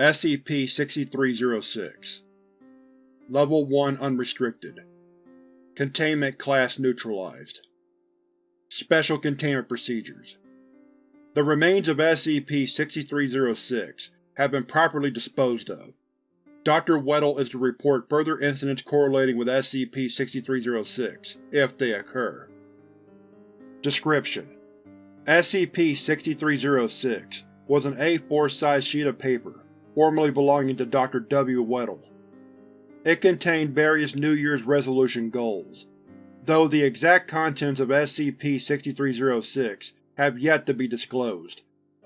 SCP-6306 Level 1 Unrestricted Containment Class Neutralized Special Containment Procedures The remains of SCP-6306 have been properly disposed of. Dr. Weddle is to report further incidents correlating with SCP-6306, if they occur. Description: SCP-6306 was an A4-sized sheet of paper, formerly belonging to Dr. W. Weddle. It contained various New Year's resolution goals, though the exact contents of SCP-6306 have yet to be disclosed,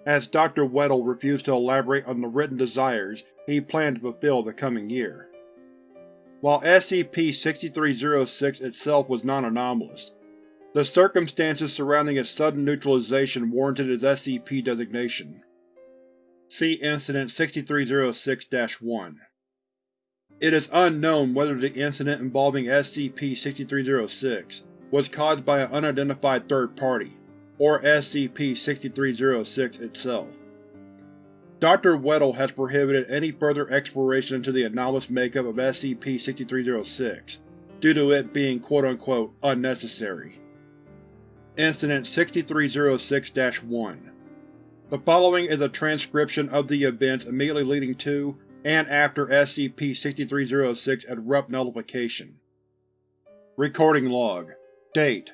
as Dr. Weddle refused to elaborate on the written desires he planned to fulfill the coming year. While SCP-6306 itself was non-anomalous, the circumstances surrounding its sudden neutralization warranted its SCP designation. See Incident 6306-1. It is unknown whether the incident involving SCP-6306 was caused by an unidentified third party, or SCP-6306 itself. Dr. Weddle has prohibited any further exploration into the anomalous makeup of SCP-6306, due to it being quote-unquote unnecessary. Incident 6306-1 The following is a transcription of the events immediately leading to and after SCP-6306 Abrupt Nullification. Recording Log Date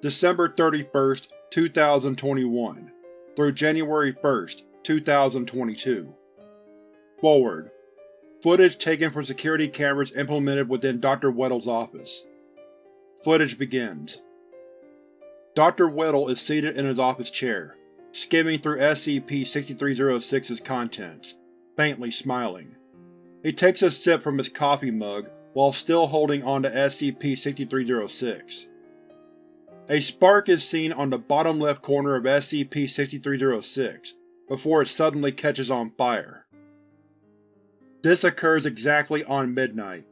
December 31, 2021 through January 1, 2022 Forward Footage taken from security cameras implemented within Dr. Weddle's office. Footage begins. Dr. Weddle is seated in his office chair, skimming through SCP-6306's contents, faintly smiling. He takes a sip from his coffee mug while still holding onto SCP-6306. A spark is seen on the bottom left corner of SCP-6306 before it suddenly catches on fire. This occurs exactly on midnight.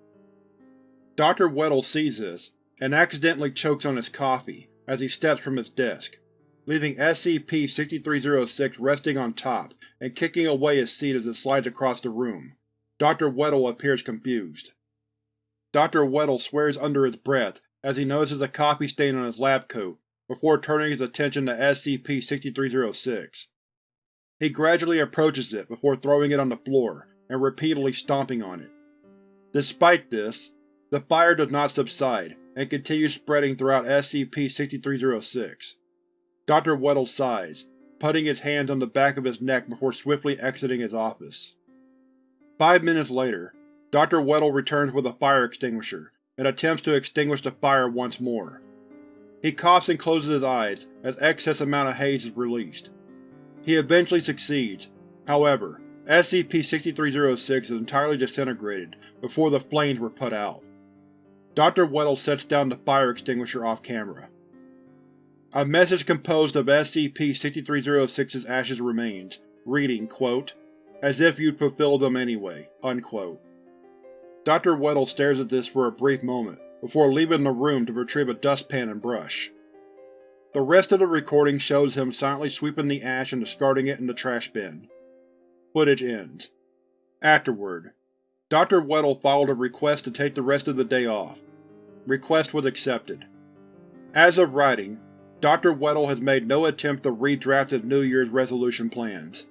Dr. Weddle sees this, and accidentally chokes on his coffee, as he steps from his desk, leaving SCP-6306 resting on top and kicking away his seat as it slides across the room. Dr. Weddle appears confused. Dr. Weddle swears under his breath as he notices a coffee stain on his lab coat, before turning his attention to SCP-6306. He gradually approaches it before throwing it on the floor and repeatedly stomping on it. Despite this, the fire does not subside, and continues spreading throughout SCP-6306. Dr. Weddle sighs, putting his hands on the back of his neck before swiftly exiting his office. Five minutes later, Dr. Weddle returns with a fire extinguisher and attempts to extinguish the fire once more. He coughs and closes his eyes as excess amount of haze is released. He eventually succeeds, however, SCP-6306 is entirely disintegrated before the flames were put out. Dr. Weddle sets down the fire extinguisher off-camera. A message composed of SCP-6306's ashes remains, reading, quote, as if you'd fulfill them anyway, unquote. Dr. Weddle stares at this for a brief moment, before leaving the room to retrieve a dustpan and brush. The rest of the recording shows him silently sweeping the ash and discarding it in the trash bin. Footage ends. Afterward, Dr. Weddle filed a request to take the rest of the day off. Request was accepted. As of writing, Dr. Weddle has made no attempt to redraft his New Year's resolution plans.